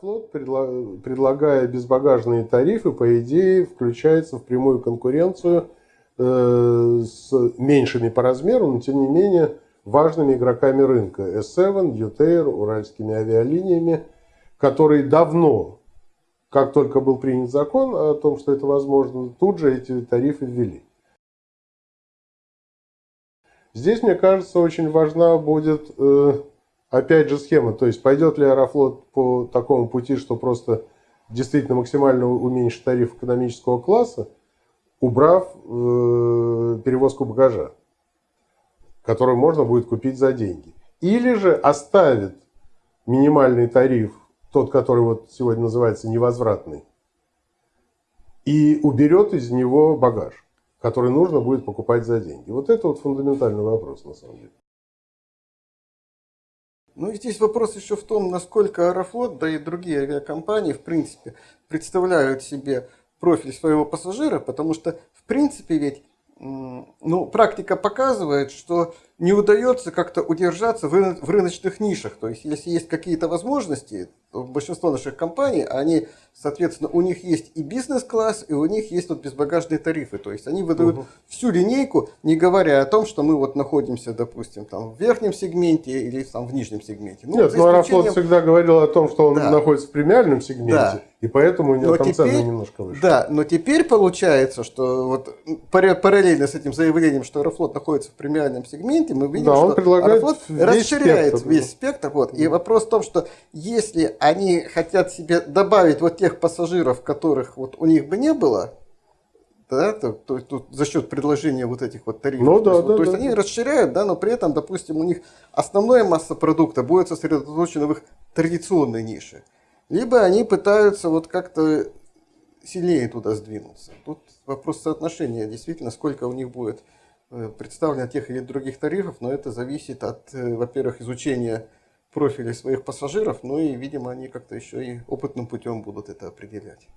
Аэрофлот, предлагая безбагажные тарифы, по идее, включается в прямую конкуренцию э, с меньшими по размеру, но тем не менее важными игроками рынка. S7, UTair, уральскими авиалиниями, которые давно, как только был принят закон о том, что это возможно, тут же эти тарифы ввели. Здесь, мне кажется, очень важна будет э, опять же схема. То есть пойдет ли Аэрофлот по такому пути, что просто действительно максимально уменьшит тариф экономического класса, убрав э, перевозку багажа, который можно будет купить за деньги. Или же оставит минимальный тариф, тот, который вот сегодня называется невозвратный, и уберет из него багаж который нужно будет покупать за деньги? Вот это вот фундаментальный вопрос на самом деле. Ну и здесь вопрос еще в том, насколько Аэрофлот, да и другие авиакомпании, в принципе, представляют себе профиль своего пассажира, потому что, в принципе, ведь ну, практика показывает, что не удается как-то удержаться в рыночных нишах. То есть, если есть какие-то возможности, то большинство наших компаний, они, соответственно, у них есть и бизнес-класс, и у них есть вот безбагажные тарифы. То есть, они выдают угу. всю линейку, не говоря о том, что мы вот находимся, допустим, там в верхнем сегменте или там в нижнем сегменте. Ну, Нет, но Аэрофлот всегда говорил о том, что он да. находится в премиальном сегменте, да. и поэтому у него но там теперь, цены немножко выше. Да, но теперь получается, что вот параллельно с этим заявлением, что Аэрофлот находится в премиальном сегменте, мы видим, да, что он предлагает Аэрофлот весь расширяет спектр. весь спектр. Вот. И вопрос в том, что если они хотят себе добавить вот тех пассажиров, которых вот у них бы не было, да, то, то, то за счет предложения вот этих вот тарифов. Ну, да, то, есть, да, то есть да, они расширяют, да, но при этом, допустим, у них основная масса продукта будет сосредоточена в их традиционной нише. Либо они пытаются вот как-то сильнее туда сдвинуться. Тут вопрос соотношения, действительно, сколько у них будет представлено тех или других тарифов, но это зависит от, э, во-первых, изучения профилей своих пассажиров, ну и, видимо, они как-то еще и опытным путем будут это определять.